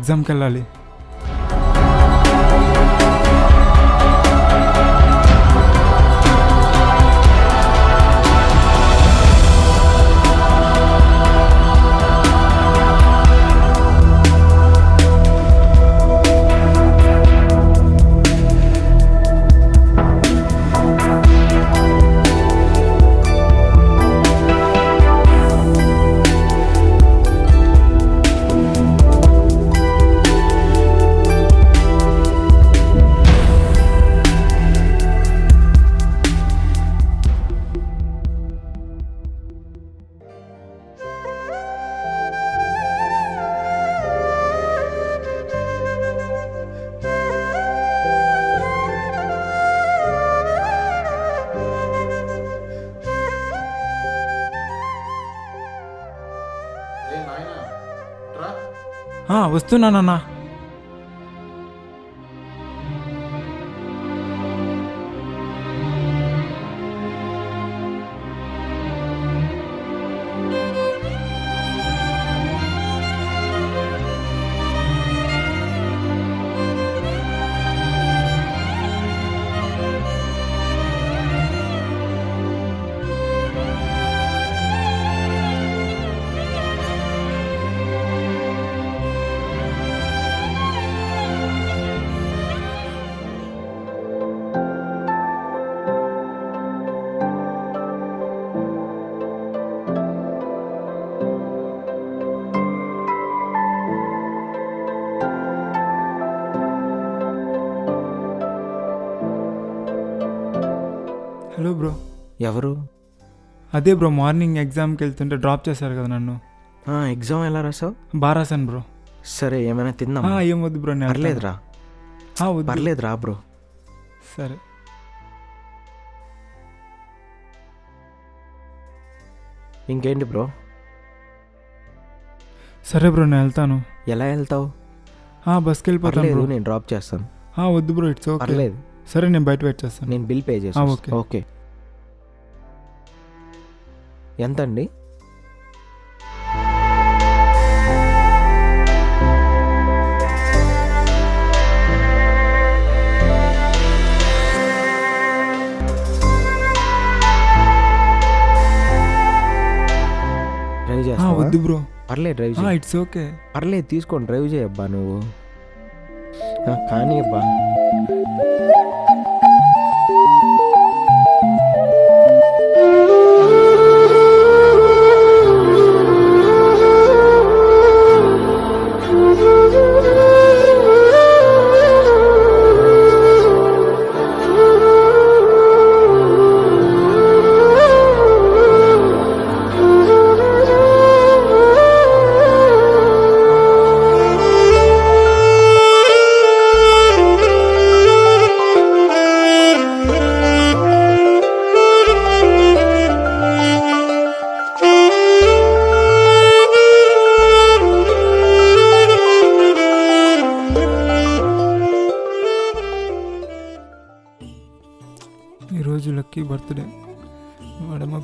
ఎగ్జామ్కి వెళ్ళాలి ఆ, వస్తున్నానన్నా ఎవరు? అదే బ్రో మార్నింగ్ ఎగ్జామ్కి వెళ్తుంటే డ్రాప్ చేశారు కదా నన్ను. ఎగ్జామ్ ఎలా రాసావు? బాగా రాశాను బ్రో. సరే ఏమైనా ఆ, ఏం వద్దు బ్రో. పర్లేదురా. ఆ, వద్దు. పర్లేదు రా బ్రో. సరే. ఇంకేంటి బ్రో? సరే బ్రో నేను వెళ్తాను. ఎలా వెళ్తావు? ఆ, బస్కి వెళ్ళిపోతాను బ్రో. నేను డ్రాప్ చేస్తాను. వద్దు బ్రో ఇట్స్ ఓకే. పర్లేదు. సరే నేను బయట వెయిట్ చేస్తాను. నేను బిల్ పే చేస్తాను ఓకే. ఓకే. ఎంత అండి డ్రైవ్ చేస్తావా? వద్దు బ్రో. పర్లేదు డ్రైవ్ చేయి. It's okay. పర్లేదు తీసుకొని డ్రైవ్ చేయబ్బా నువ్వు. ఆ, కానీ అబ్బా.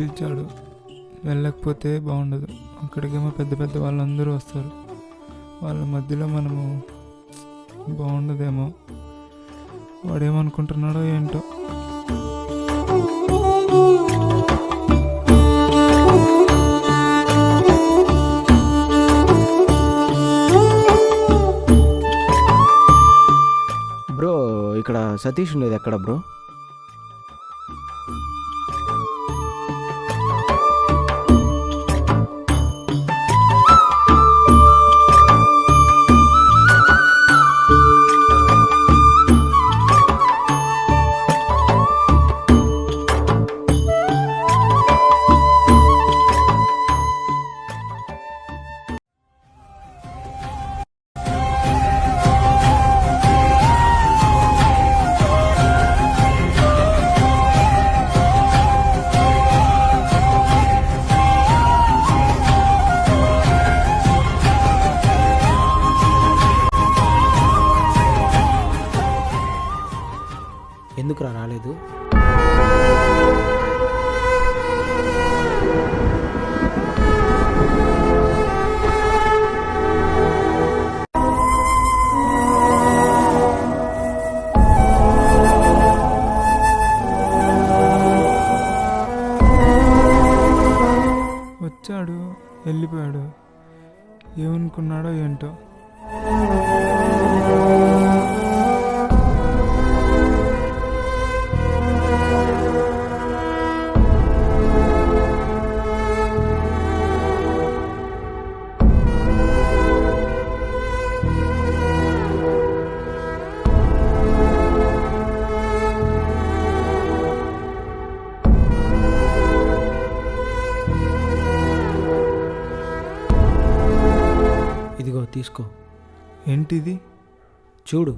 పిలిచాడు. వెళ్ళకపోతే బాగుండదు. అక్కడికేమో పెద్ద పెద్ద వాళ్ళందరూ వస్తారు. వాళ్ళ మధ్యలో మనము బాగుండదేమో. వాడేమనుకుంటున్నాడో ఏంటో. బ్రో ఇక్కడ సతీష్ ఉండేది ఎక్కడ బ్రో? అనుకున్నాడో ఏంటో. తీసుకో. ఏంటిది? చూడు.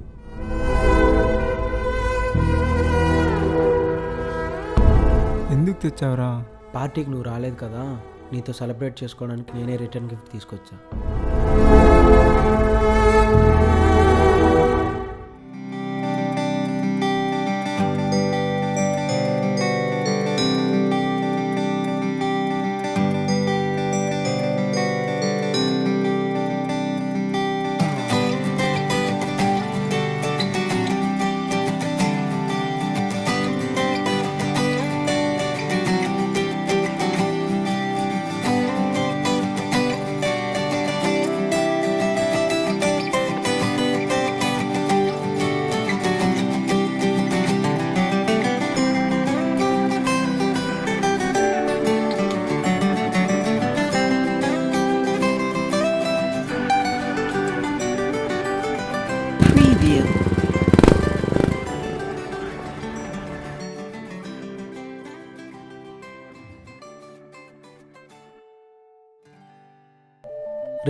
ఎందుకు తెచ్చావురా? పార్టీకి నువ్వు రాలేదు కదా. నీతో సెలబ్రేట్ చేసుకోవడానికి నేనే రిటర్న్ గిఫ్ట్ తీసుకొచ్చా.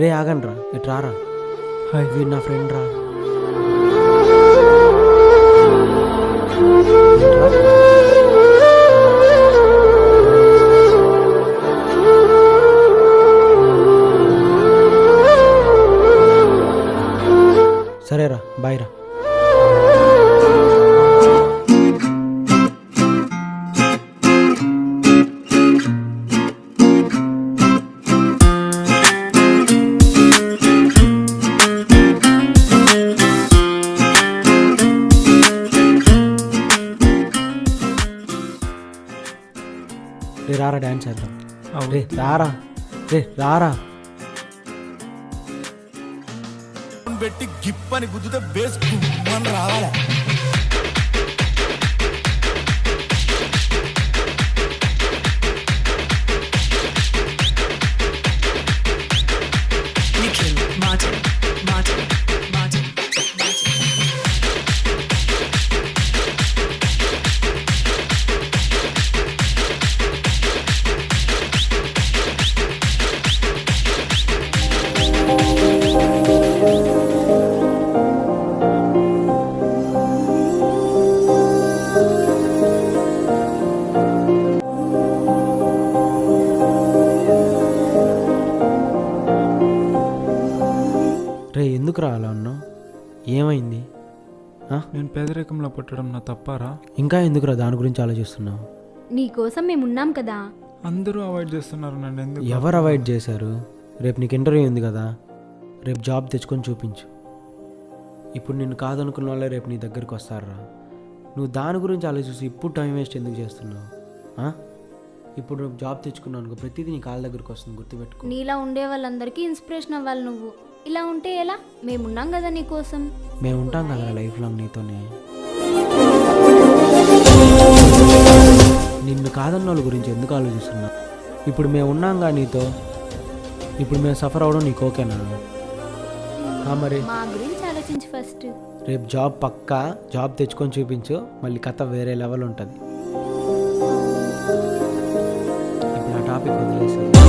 రే ఆగండి రా ఇటు రారా. హాయ్. వీడు నా ఫ్రెండ్ రా. సరేరా బాయ్ రా డ్యాన్స్ చేద్దాం. రే రారా. రే రారా. పెట్టి గిప్పని గుద్దుతే బేస్ గుమ్మని రావాలి. నేను పేదరికంలో పుట్టడం నా తప్పారా? ఇంకా ఎందుకురా దాని గురించి ఆలోచిస్తున్నావు? నీకోసం మేము ఉన్నాం కదా. అందరూ అవాయిడ్ చేస్తున్నారు నన్ను ఎందుకు? ఎవరు అవాయిడ్ చేశారు? రేపు నీకు ఇంటర్వ్యూ ఉంది కదా. రేపు జాబ్ తెచ్చుకొని చూపించు. ఇప్పుడు నిన్ను కాదనుకున్న వాళ్ళే రేపు నీ దగ్గరికి వస్తారా నువ్వు దాని గురించి ఆలోచిస్తూ ఇప్పుడు టైం వేస్ట్ ఎందుకు చేస్తున్నావు? ఆ? ఇప్పుడు జాబ్ తెచ్చుకున్నావు అనుకో ప్రతిదీ నీ కాళ్ళ దగ్గరికి వస్తుంది గుర్తుపెట్టుకో. నీలా ఉండే వాళ్ళందరికీ ఇన్స్పిరేషన్ అవ్వాలి నువ్వు. ఇలా ఉంటే ఎలా? మేమున్నాం కదా నీకోసం మేము ఉంటాం కదా లైఫ్ లాంగ్ నీతోనే. నిన్ను కాదన్న వాళ్ళ గురించి ఎందుకు ఆలోచిస్తున్నావు ఇప్పుడు మేము ఉన్నాంగా నీతో. ఇప్పుడు మేము సఫర్ అవడం నీకు ఓకేనా? మరి. మా గురించి ఆలోచించు ఫస్ట్. రేపు జాబ్ పక్కా జాబ్ తెచ్చుకొని చూపించు మళ్ళీ కథ వేరే లెవెల్ ఉంటుంది. ఇప్పుడు ఆ టాపిక్